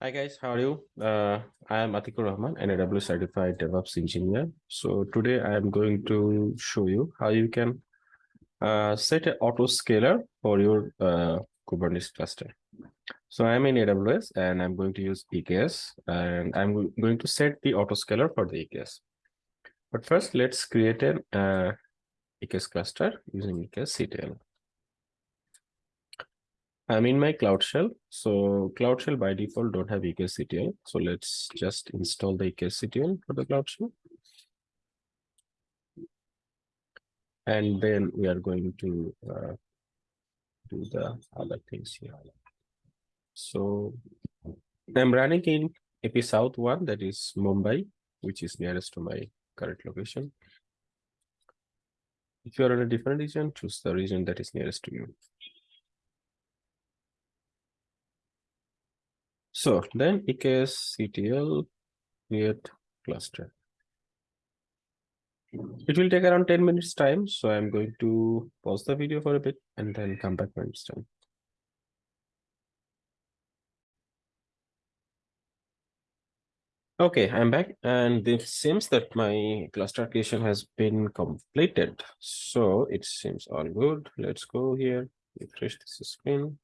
Hi guys, how are you? Uh, I am Atikur Rahman, an AWS certified DevOps engineer. So today I am going to show you how you can uh, set an autoscaler for your uh, Kubernetes cluster. So I'm in AWS and I'm going to use EKS and I'm going to set the autoscaler for the EKS. But first let's create an uh, EKS cluster using EKS CTL. I'm in my Cloud Shell. So Cloud Shell by default don't have EKSCTL. So let's just install the EKSCTL for the Cloud Shell. And then we are going to uh, do the other things here. So I'm running in AP South one, that is Mumbai, which is nearest to my current location. If you're in a different region, choose the region that is nearest to you. So then EKS CTL create cluster. It will take around 10 minutes time. So I'm going to pause the video for a bit and then come back when it's done. Okay, I'm back and it seems that my cluster creation has been completed. So it seems all good. Let's go here, refresh this screen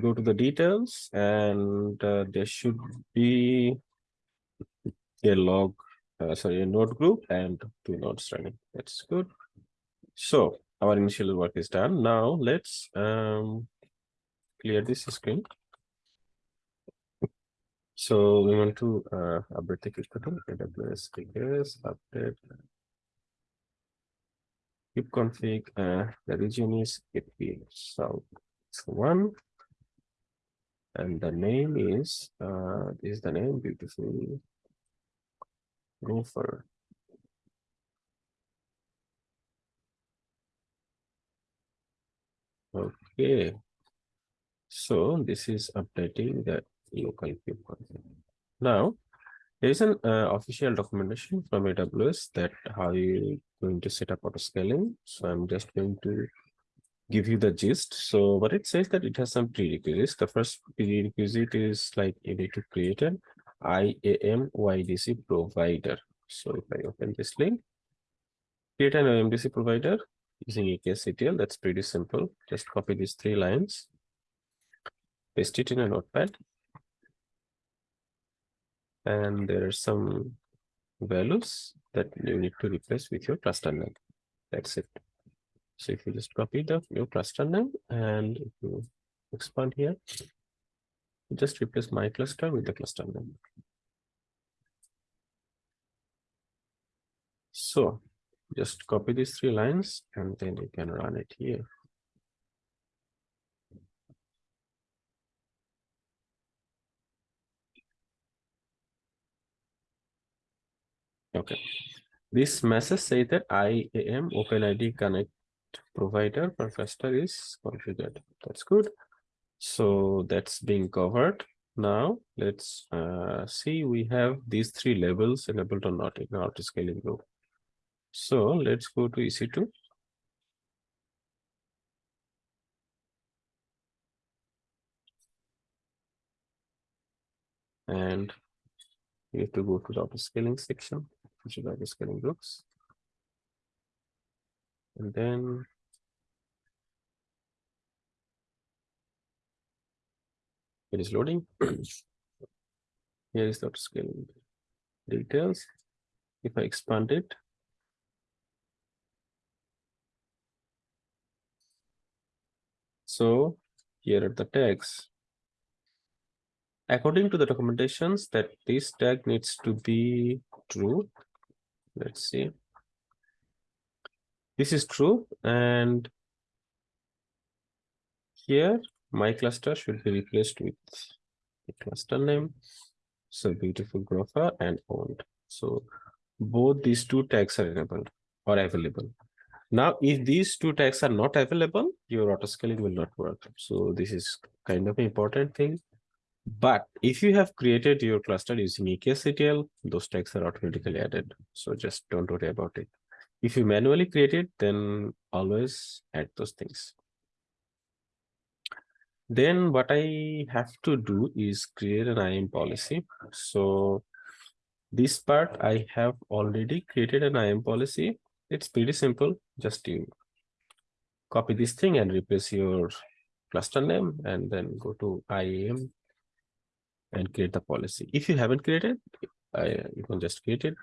go to the details and uh, there should be a log, uh, sorry, a node group and two nodes running. That's good. So our initial work is done. Now let's um, clear this screen. So we want to uh, update the kube AWS figures, update config. Uh, the region is AP South one and the name is uh is the name beautiful? Gopher. Okay. So this is updating the local config now there is an uh, official documentation from aws that how you going to set up auto scaling. So i'm just going to give you the gist. So what it says that it has some prerequisites. The first prerequisite is like you need to create an IAM OIDC provider. So if I open this link, create an OIDC provider using EKSCTL, that's pretty simple. Just copy these three lines, paste it in a notepad. And there are some values that you need to replace with your cluster name. That's it. So if you just copy the new cluster name and if you expand here, just replace my cluster with the cluster name. So just copy these three lines and then you can run it here. Okay. This message say that IAM OpenID connect provider cluster is configured. That's good. So that's being covered. Now let's uh, see we have these three levels enabled or not in our scaling group. So let's go to EC2. And we have to go to the auto scaling section, which is auto scaling groups. And then it is loading. Here is the scaling details. If I expand it, so here are the tags. According to the documentations that this tag needs to be true. Let's see this is true and here my cluster should be replaced with the cluster name. So beautiful gopher and owned so both these two tags are enabled or available. Now if these two tags are not available your auto scaling will not work. So this is kind of an important thing. But if you have created your cluster using EKSCTL, those tags are automatically added. So just don't worry about it. If you manually create it, then always add those things. Then what I have to do is create an IAM policy. So this part I have already created an IAM policy. It's pretty simple. Just you copy this thing and replace your cluster name and then go to IAM and create the policy. If you haven't created, I, you can just create it.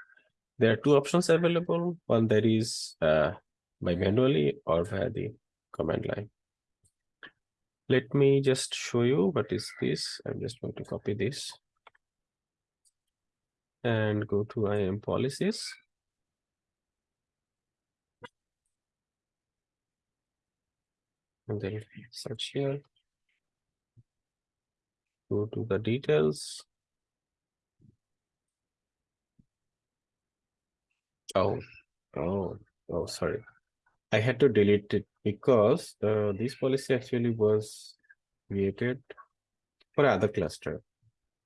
There are two options available. One that is uh, by manually or via the command line. Let me just show you what is this. I'm just going to copy this and go to IAM policies. And then search here. Go to the details. Oh, oh, oh, sorry. I had to delete it because uh, this policy actually was created for other cluster.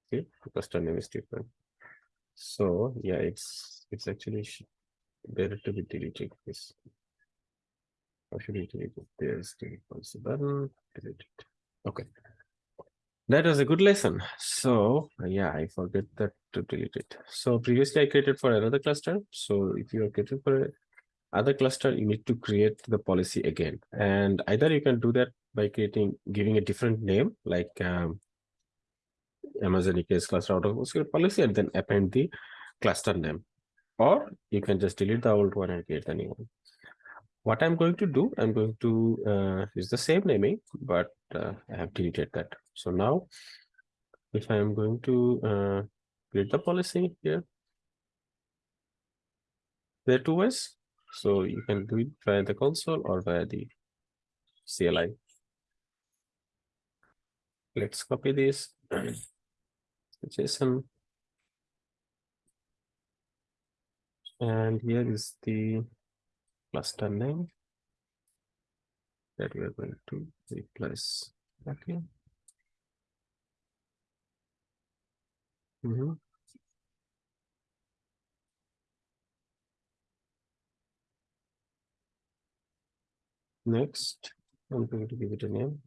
Okay, the cluster name is different. So yeah, it's it's actually better to be deleted. This how should delete? There's the policy button. Delete it. Okay. That was a good lesson. So yeah, I forget that to delete it. So previously I created for another cluster. So if you are creating for other cluster, you need to create the policy again. And either you can do that by creating, giving a different name, like um, Amazon EKS cluster autoscaler policy, and then append the cluster name. Or you can just delete the old one and create the new one. What I'm going to do, I'm going to uh, use the same naming, but uh, I have deleted that. So now, if I'm going to uh, create the policy here, there are two ways. So you can do it via the console or via the CLI. Let's copy this. JSON. And here is the cluster name that we are going to replace. Okay. Mm -hmm. Next, I'm going to give it a name.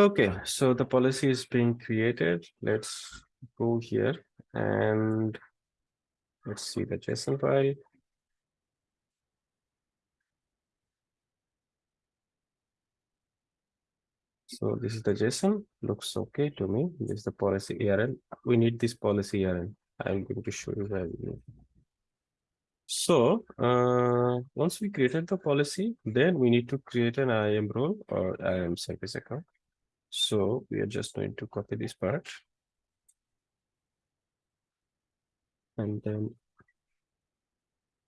Okay, so the policy is being created. Let's go here and let's see the JSON file. So this is the JSON, looks okay to me. This is the policy ARN. We need this policy ARN. I'm going to show you where we need. So uh, once we created the policy, then we need to create an IAM role or IAM service account. So we are just going to copy this part. And then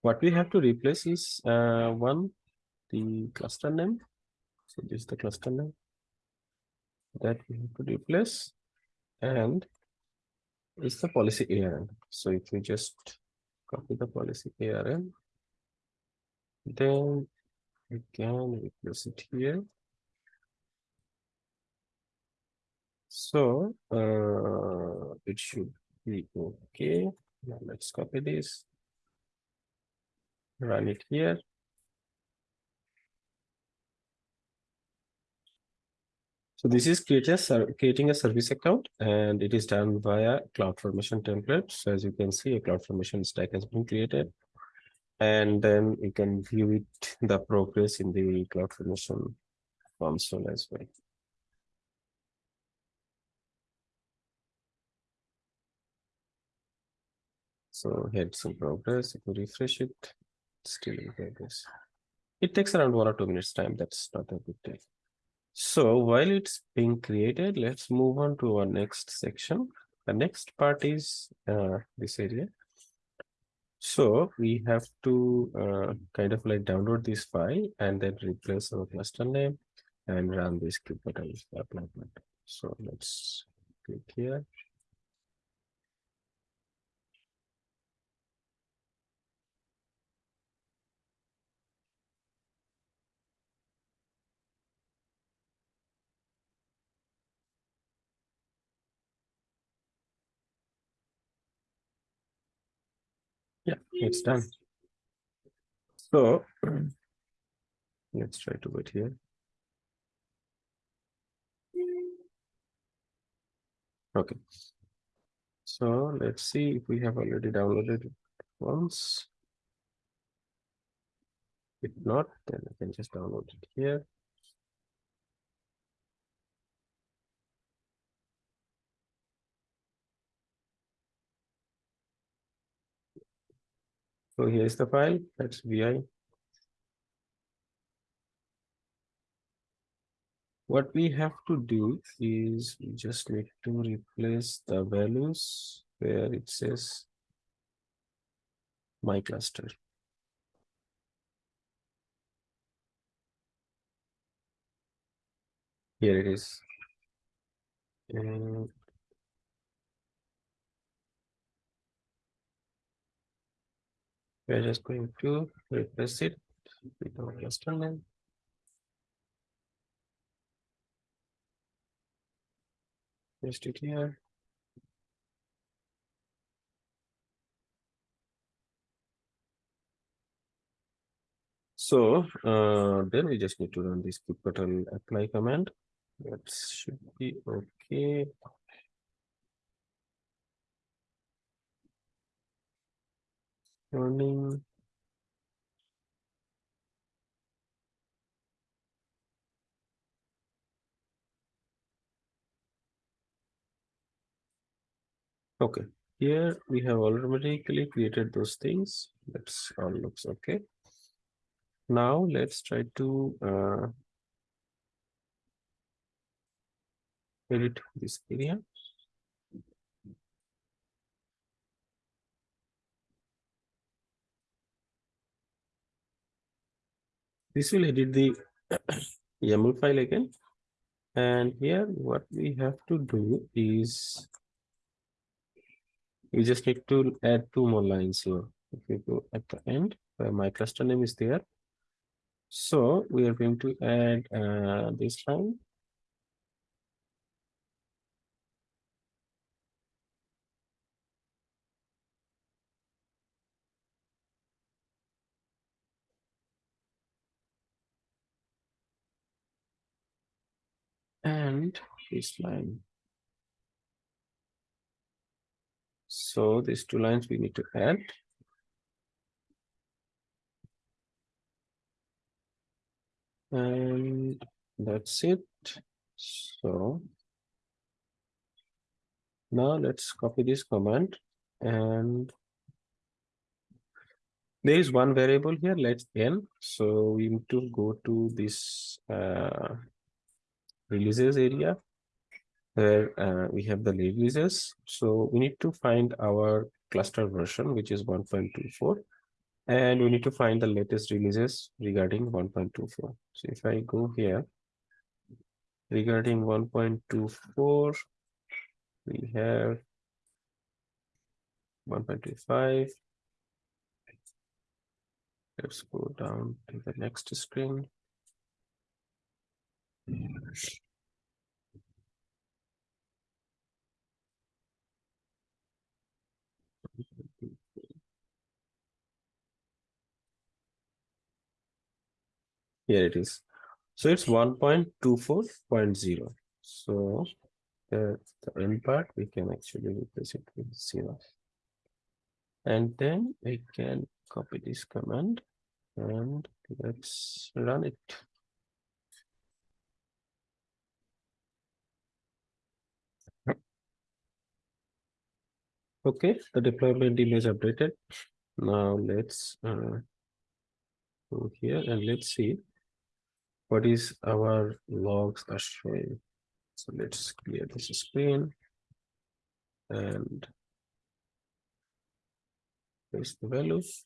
what we have to replace is uh, one, the cluster name. So this is the cluster name that we have to replace and is the policy ARN. So if we just copy the policy ARN, then we can replace it here So uh, it should be okay. Now let's copy this, run it here. So this is creating a service account and it is done via CloudFormation template. So as you can see, a CloudFormation stack has been created. And then you can view it, the progress in the CloudFormation console as well. So had some progress. If we refresh it, still in progress. It takes around one or two minutes time. That's not a big deal. So while it's being created, let's move on to our next section. The next part is uh, this area. So we have to uh, kind of like download this file and then replace our cluster name and run this kubectl apply So let's click here. Yeah, it's done. So let's try to wait here. Okay. So let's see if we have already downloaded it once. If not, then I can just download it here. So here's the file, that's VI. What we have to do is we just need to replace the values where it says my cluster. Here it is. And we're just going to replace it with our cluster name. Paste it here. So uh, then we just need to run this kubectl apply command. That should be okay. Running. Okay, here we have automatically created those things. That's all looks okay. Now let's try to uh, edit this area. This will edit the YAML file again. And here what we have to do is we just need to add two more lines here. If you go at the end where my cluster name is there. So we are going to add uh, this line. And this line. So these two lines we need to add. And that's it. So now let's copy this command and there is one variable here let's n so we need to go to this uh, releases area where uh, we have the releases so we need to find our cluster version which is 1.24 and we need to find the latest releases regarding 1.24 so if i go here regarding 1.24 we have 1.25 let's go down to the next screen Here it is. So it's 1.24.0. So the, the end part we can actually replace it with zero. And then we can copy this command and let's run it. Okay, the deployment image updated. Now let's uh, go here and let's see what is our logs are showing. So let's clear this screen and paste the values.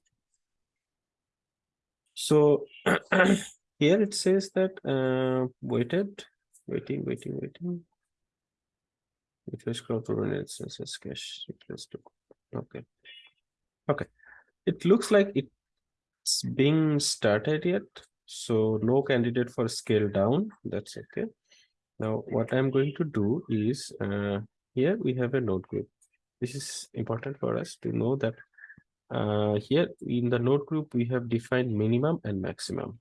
So here it says that uh, waited, waiting, waiting, waiting. Crowd to run instances cache request. Okay. Okay. It looks like it's being started yet. So no candidate for scale down. That's okay. Now what I'm going to do is uh, here we have a node group. This is important for us to know that uh, here in the node group, we have defined minimum and maximum.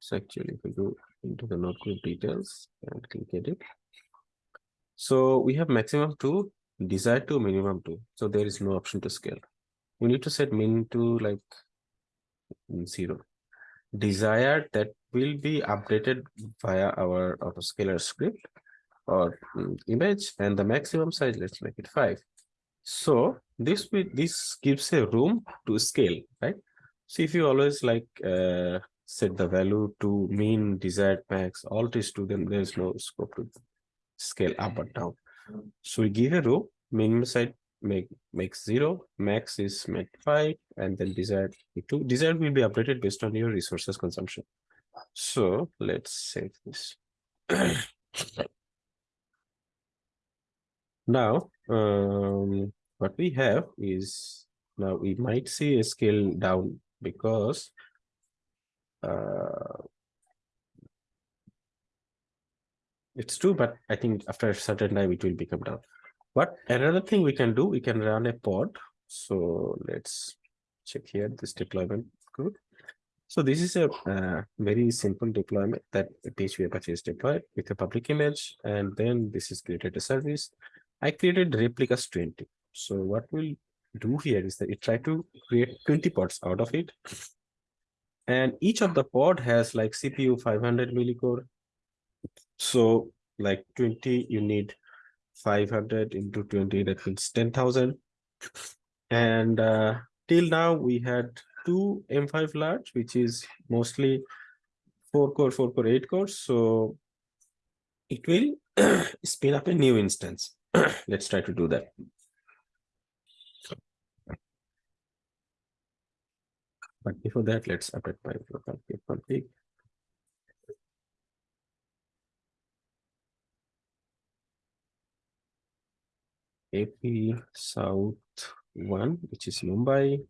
So actually, if we go into the node group details and click edit. So we have maximum to desired to minimum to. So there is no option to scale. We need to set min to like zero. Desired that will be updated via our autoscaler script or mm, image and the maximum size, let's make it five. So this this gives a room to scale, right? So if you always like uh, set the value to mean, desired, max, all these to them, there's no scope to scale up or down. So we give a row, minimum side make makes zero, max is made five, and then desired two. Desired will be updated based on your resources consumption. So let's save this. now, um, what we have is now we might see a scale down because uh, it's true, but I think after a certain time it will become down. But another thing we can do, we can run a pod. So let's check here this deployment code. So this is a uh, very simple deployment that PHP Apache is deployed with a public image, and then this is created a service. I created replicas 20. So what we'll do here is that it try to create 20 pods out of it. And each of the pod has like CPU 500 millicore. So like 20, you need 500 into 20, that means 10,000. And uh, till now we had two M5 large, which is mostly four core, four core, eight cores. So it will spin up a new instance. Let's try to do that. But before that, let's update my local config. AP South 1, which is Mumbai.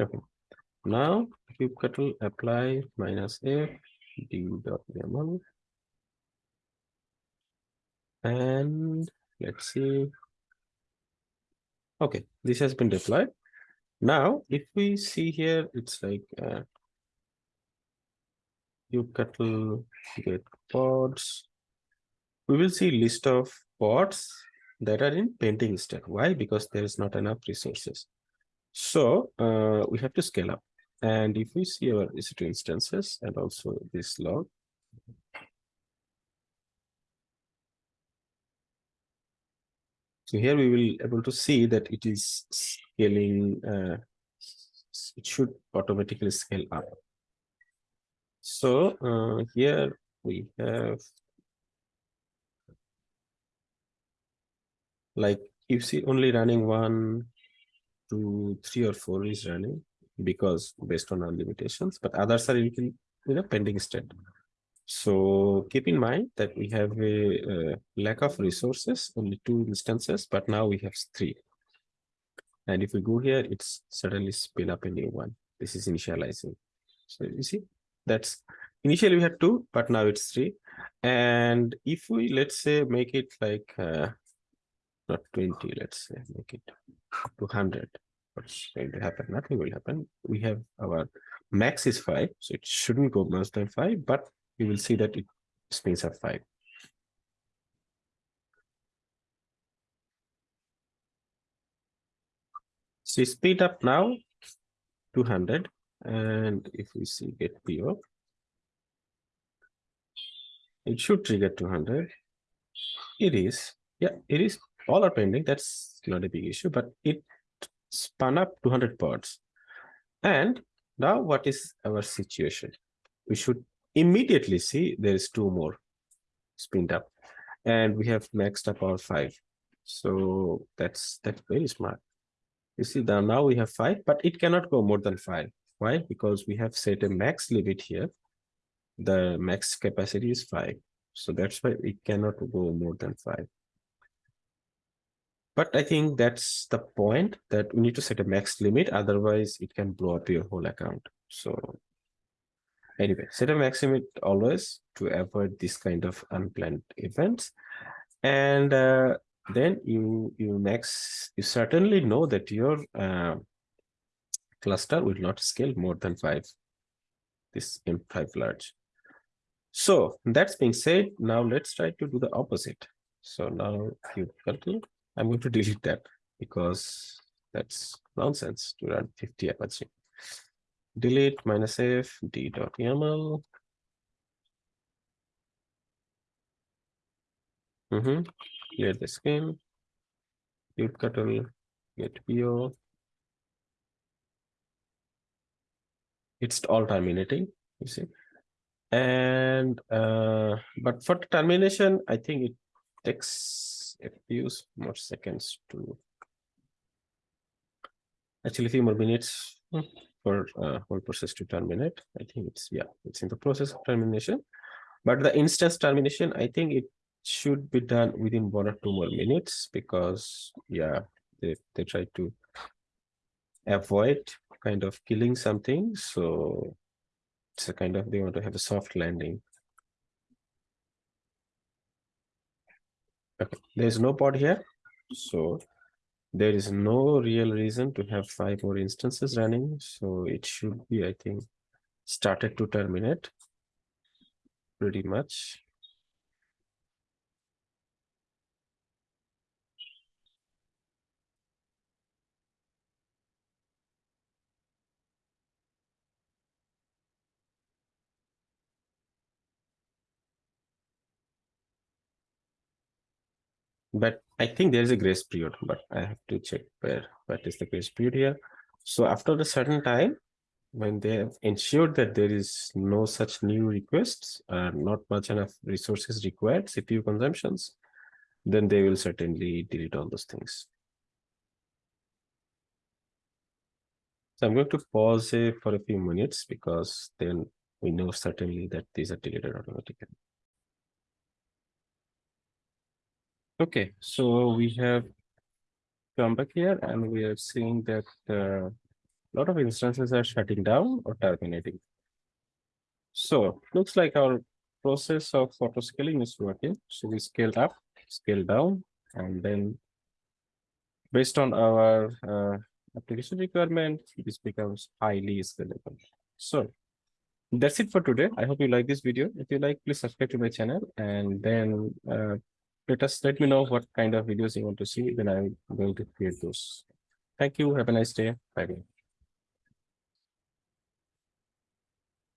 Okay. Now kubectl apply minus f d dot yaml. And let's see. Okay, this has been deployed. Now, if we see here, it's like uh, kubectl get pods. We will see list of pods that are in pending state. Why? Because there is not enough resources. So uh, we have to scale up. And if we see our EC2 instances and also this log, so here we will able to see that it is scaling, uh, it should automatically scale up. So uh, here we have like if see only running one, two, three or four is running because based on our limitations, but others are in you know pending state. So keep in mind that we have a, a lack of resources, only two instances, but now we have three. And if we go here, it's suddenly spin up a new one. This is initializing. So you see, that's initially we had two, but now it's three. And if we let's say make it like uh, not 20, let's say make it 200. What's going to happen? Nothing will happen. We have our max is five, so it shouldn't go more than five, but you will see that it spins at five. So speed up now 200 and if we see get PO it should trigger 200 it is yeah it is all are pending that's not a big issue but it spun up 200 pods and now what is our situation? We should immediately see there is two more spinned up and we have maxed up our five. So that's that's very smart. You see that now we have five but it cannot go more than five. Why? Because we have set a max limit here. The max capacity is five. So that's why it cannot go more than five but I think that's the point that we need to set a max limit. Otherwise, it can blow up your whole account. So Anyway, set a max limit always to avoid this kind of unplanned events. And uh, then you you max you certainly know that your uh, cluster will not scale more than five. This M5 large. So that's being said, now let's try to do the opposite. So now you calculate, I'm going to delete that because that's nonsense to run 50 Apache. Delete minus f d dot yaml. Mm -hmm. Clear the screen. kubectl get po. It's all terminating, you see and uh, but for termination i think it takes a few more seconds to actually a few more minutes for uh, whole process to terminate. I think it's yeah it's in the process of termination. But the instance termination i think it should be done within one or two more minutes because yeah they, they try to avoid kind of killing something. So it's a kind of they want to have a soft landing okay. There's no pod here. So there is no real reason to have five more instances running. So it should be i think started to terminate pretty much but I think there is a grace period, but I have to check where what is the grace period here. So after a certain time, when they have ensured that there is no such new requests, uh, not much enough resources required, CPU consumptions, then they will certainly delete all those things. So I'm going to pause for a few minutes because then we know certainly that these are deleted automatically. Okay, so we have come back here and we are seeing that uh, a lot of instances are shutting down or terminating. So looks like our process of auto scaling is working. So we scaled up, scale down, and then based on our uh, application requirement, this becomes highly scalable. So that's it for today. I hope you like this video. If you like, please subscribe to my channel and then uh, let us let me know what kind of videos you want to see then i'm going to create those. Thank you. Have a nice day. Bye, -bye.